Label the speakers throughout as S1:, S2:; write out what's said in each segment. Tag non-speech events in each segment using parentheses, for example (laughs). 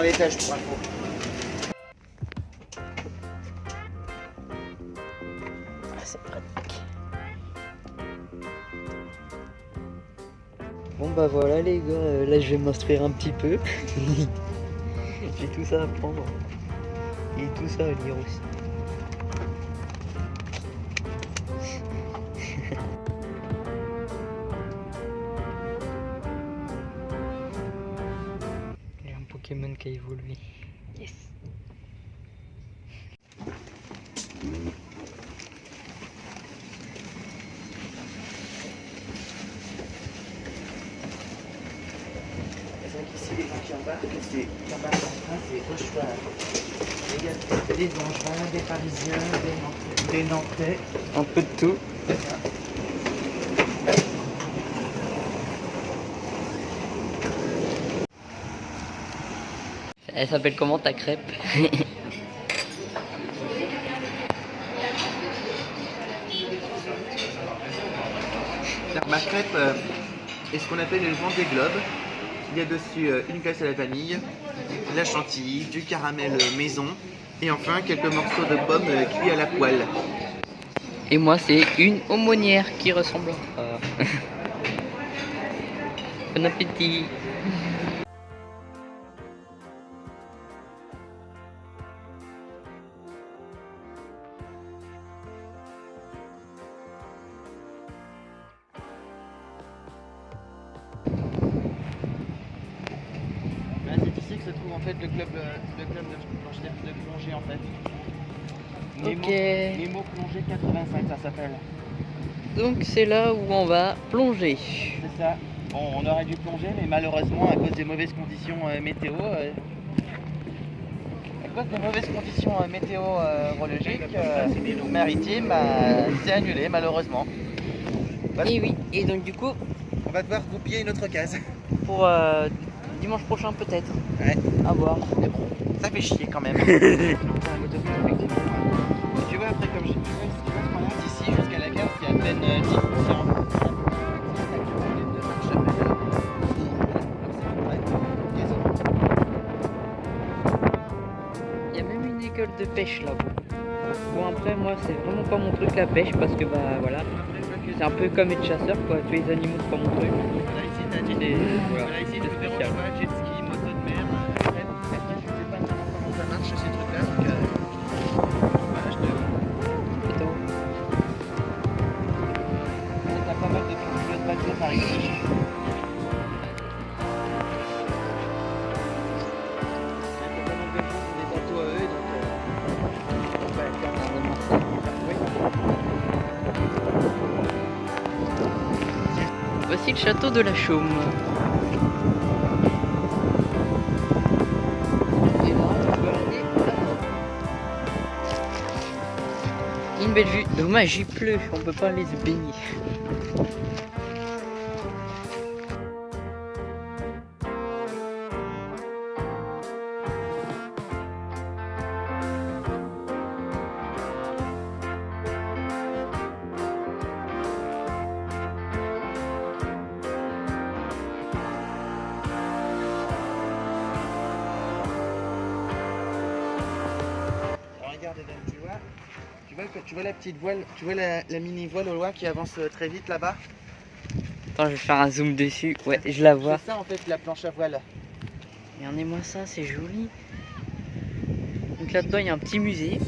S1: l'étage pour info.
S2: Ah, c'est pratique. Bon bah voilà les gars, euh, là je vais m'instruire un petit peu. (laughs) J'ai tout ça à prendre. Et tout ça à lire aussi. Pokémon qui a évolué. Yes.
S1: Les gens qui embarquent, c'est qui embarquent en train, c'est au cheval. Il y a des Angevins, des Parisiens, des Nantais. Des Nantais.
S2: Un peu de tout. Elle s'appelle comment ta crêpe (laughs)
S1: ma crêpe euh, est ce qu'on appelle le des globes. Il y a dessus euh, une glace à la vanille, de la chantilly, du caramel euh, maison et enfin quelques morceaux de pommes euh, cuits à la poêle.
S2: Et moi c'est une aumônière qui ressemble à (laughs) bon appétit
S1: se trouve en fait le club, euh, le club de, plongée en fait.
S2: Ok.
S1: Nemo plongée 85 ça s'appelle.
S2: Donc c'est là où on va plonger.
S1: C'est ça. Bon, on aurait dû plonger, mais malheureusement, à cause des mauvaises conditions euh, météo, euh, à cause des mauvaises conditions euh, météorologiques, euh, maritimes, c'est annulé malheureusement. Voilà.
S2: Et oui, et donc du coup,
S1: On va devoir goupiller une autre case.
S2: pour euh, dimanche prochain peut-être.
S1: Ouais.
S2: À voir.
S1: Mais bon, ça fait chier quand même. (laughs) Tu vois, après, comme qu'on a d'ici jusqu'à la gare, c'est à peine euh, 10
S2: Il y a même une école de pêche là-bas. Bon après moi c'est vraiment pas mon truc la pêche parce que bah voilà. C'est un peu comme être chasseur quoi, tuer les animaux c'est pas mon truc.
S1: Dit
S2: des-
S1: Voilà, ici,
S2: des
S1: spécial.
S2: Le château de la Chaume. Une belle vue. Dommage, il pleut. On peut pas aller se baigner.
S1: Vois, tu vois la petite voile, tu vois la, la mini voile au loin qui avance euh, très vite là-bas
S2: Attends, je vais faire un zoom dessus. Ouais, je la vois.
S1: C'est ça en fait la planche à voile.
S2: Regardez-moi ça, c'est joli. Donc là-dedans, il y a un petit musée.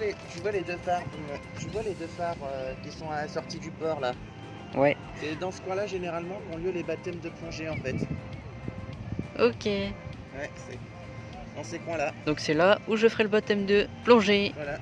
S1: Les, tu vois les deux phares, euh, tu vois les deux phares euh, qui sont à la sortie du port là.
S2: Ouais.
S1: C'est dans ce coin-là généralement qu'ont lieu les baptêmes de plongée en fait.
S2: Ok.
S1: Ouais, c'est dans ces coins-là.
S2: Donc c'est là où je ferai le baptême de plongée.
S1: Voilà.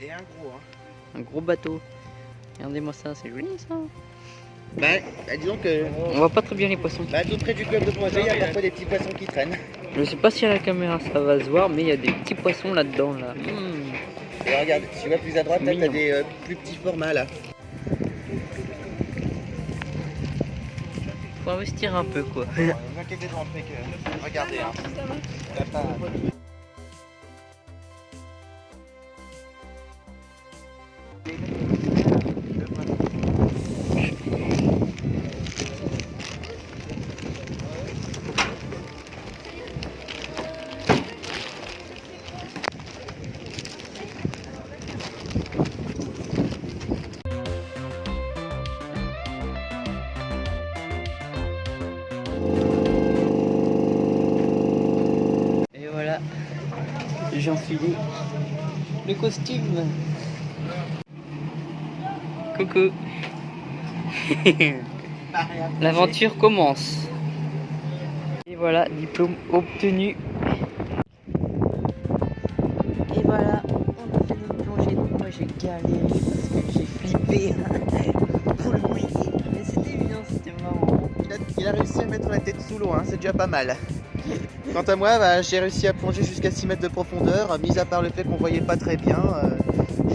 S1: Et un gros. Hein.
S2: Un gros bateau. Regardez-moi ça, c'est joli ça.
S1: Bah, bah, disons que.
S2: On voit pas très bien les poissons.
S1: Bah, tout près du club de plongée, il y a parfois des petits poissons qui traînent.
S2: Je sais pas si à la caméra ça va se voir, mais il y a des petits poissons là-dedans là. Mmh.
S1: Et regarde, tu vois plus à droite, là, t'as des euh, plus petits formats là.
S2: Faut investir un peu quoi.
S1: Ne vous inquiétez pas, après que. Regardez, hein.
S2: J'ai enfilé le costume. Coucou. L'aventure commence. Et voilà, diplôme obtenu. Et voilà, on a fait notre plongée. Donc moi j'ai galéré parce que j'ai flippé pour le. Mais c'était bien, c'était marrant.
S1: Il a, il a réussi à mettre la tête sous l'eau, hein, c'est déjà pas mal. Quant à moi, bah, j'ai réussi à plonger jusqu'à 6 mètres de profondeur, mis à part le fait qu'on voyait pas très bien. euh,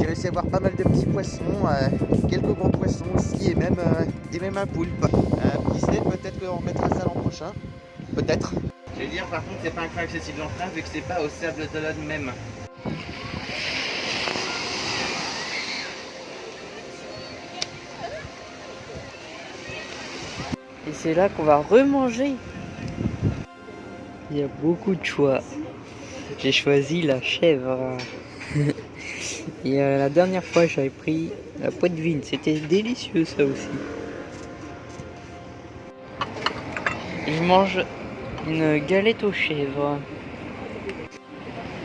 S1: j'ai réussi à voir pas mal de petits poissons, euh, quelques gros poissons aussi, et même, euh, et même un poulpe. Euh, qui sait, peut-être qu'on remettra ça l'an prochain. Peut-être. Je vais dire, par contre, c'est pas un coin accessible en train, vu que c'est pas au sable d'Olonne même.
S2: Et c'est là qu'on va remanger. Il y a beaucoup de choix. J'ai choisi la chèvre. (laughs) Et euh, la dernière fois, j'avais pris la poitvine. C'était délicieux, ça aussi. Je mange une galette aux chèvres.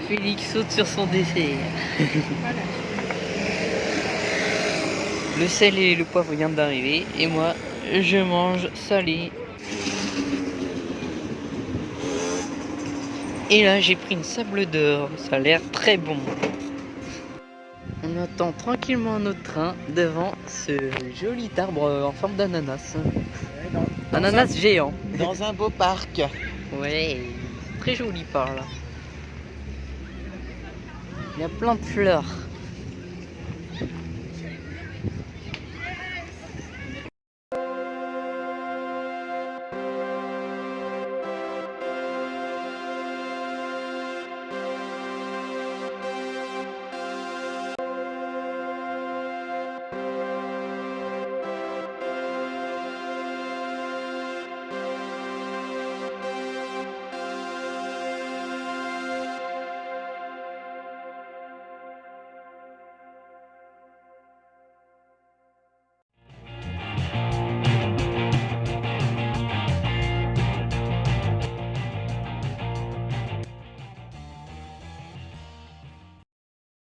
S2: Félix saute sur son dessert. (laughs) le sel et le poivre viennent d'arriver. Et moi, je mange salé. Et là, j'ai pris une sable d'or. Ça a l'air très bon. On attend tranquillement notre train devant ce joli arbre en forme d'ananas. Ananas géant.
S1: Dans un beau parc.
S2: Ouais, très joli par là. Il y a plein de fleurs.